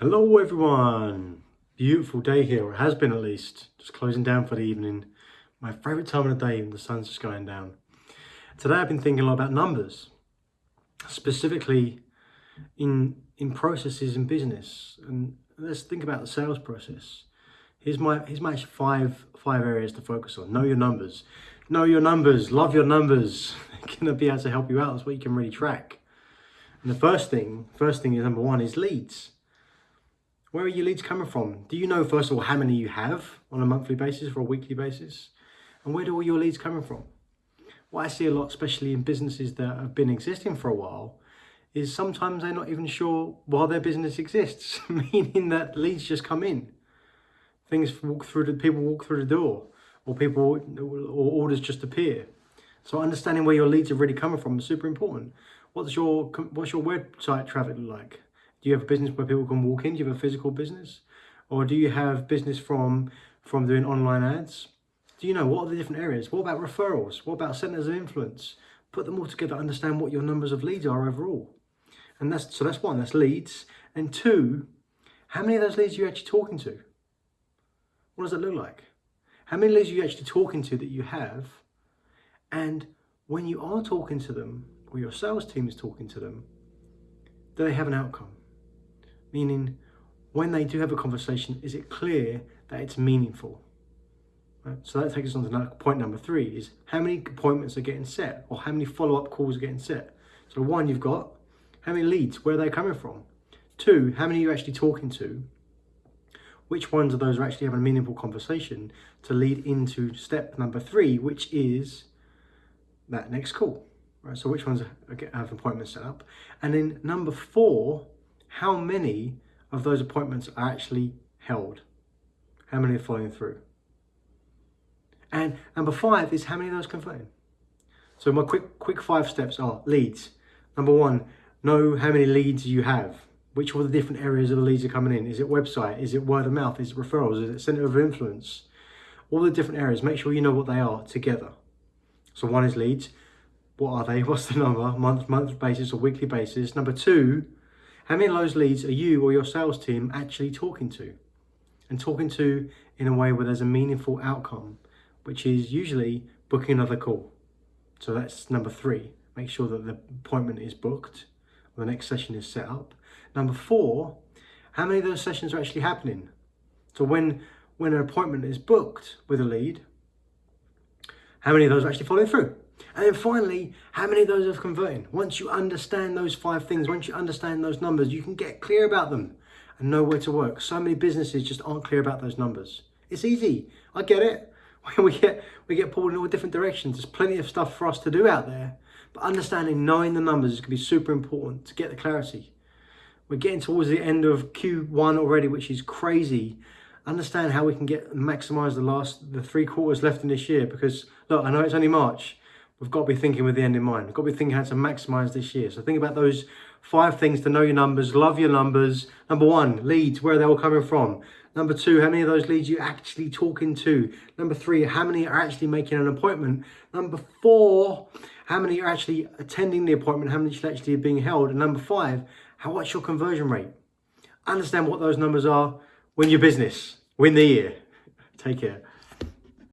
Hello everyone! Beautiful day here, it has been at least. Just closing down for the evening. My favourite time of the day when the sun's just going down. Today I've been thinking a lot about numbers. Specifically in, in processes in business. And let's think about the sales process. Here's my, here's my five, five areas to focus on. Know your numbers. Know your numbers, love your numbers. They're going to be able to help you out. That's what you can really track. And the first thing, first thing is number one is leads where are your leads coming from? Do you know, first of all, how many you have on a monthly basis or a weekly basis? And where do all your leads coming from? What I see a lot, especially in businesses that have been existing for a while, is sometimes they're not even sure why their business exists, meaning that leads just come in. Things walk through the people walk through the door, or people or orders just appear. So understanding where your leads are really coming from is super important. What's your what's your website traffic like? Do you have a business where people can walk in? Do you have a physical business? Or do you have business from, from doing online ads? Do you know what are the different areas? What about referrals? What about centers of influence? Put them all together, understand what your numbers of leads are overall. And that's so that's one, that's leads. And two, how many of those leads are you actually talking to? What does that look like? How many leads are you actually talking to that you have? And when you are talking to them, or your sales team is talking to them, do they have an outcome? Meaning, when they do have a conversation, is it clear that it's meaningful? Right? So that takes us on to point number three is how many appointments are getting set or how many follow-up calls are getting set. So one, you've got how many leads, where are they coming from? Two, how many are you actually talking to? Which ones of those are actually having a meaningful conversation to lead into step number three, which is that next call. Right, so which ones are, have appointments set up? And then number four how many of those appointments are actually held? How many are following through? And number five is how many of those converting? So my quick quick five steps are leads. Number one, know how many leads you have. Which of the different areas of the leads are coming in? Is it website? Is it word of mouth? Is it referrals? Is it center of influence? All the different areas, make sure you know what they are together. So one is leads. What are they? What's the number? Month, month basis or weekly basis. Number two, how many of those leads are you or your sales team actually talking to? And talking to in a way where there's a meaningful outcome, which is usually booking another call. So that's number three. Make sure that the appointment is booked or the next session is set up. Number four, how many of those sessions are actually happening? So when, when an appointment is booked with a lead, how many of those are actually following through? And then finally, how many of those are converting? Once you understand those five things, once you understand those numbers, you can get clear about them and know where to work. So many businesses just aren't clear about those numbers. It's easy. I get it. We get, we get pulled in all different directions. There's plenty of stuff for us to do out there. But understanding, knowing the numbers is going to be super important to get the clarity. We're getting towards the end of Q1 already, which is crazy. Understand how we can get maximize the last, the three quarters left in this year. Because look, I know it's only March, we've got to be thinking with the end in mind. We've got to be thinking how to maximize this year. So think about those five things to know your numbers, love your numbers. Number one, leads, where they're all coming from. Number two, how many of those leads you actually talking to? Number three, how many are actually making an appointment? Number four, how many are actually attending the appointment? How many actually being held? And number five, how what's your conversion rate? Understand what those numbers are. Win your business. Win the year. Take care.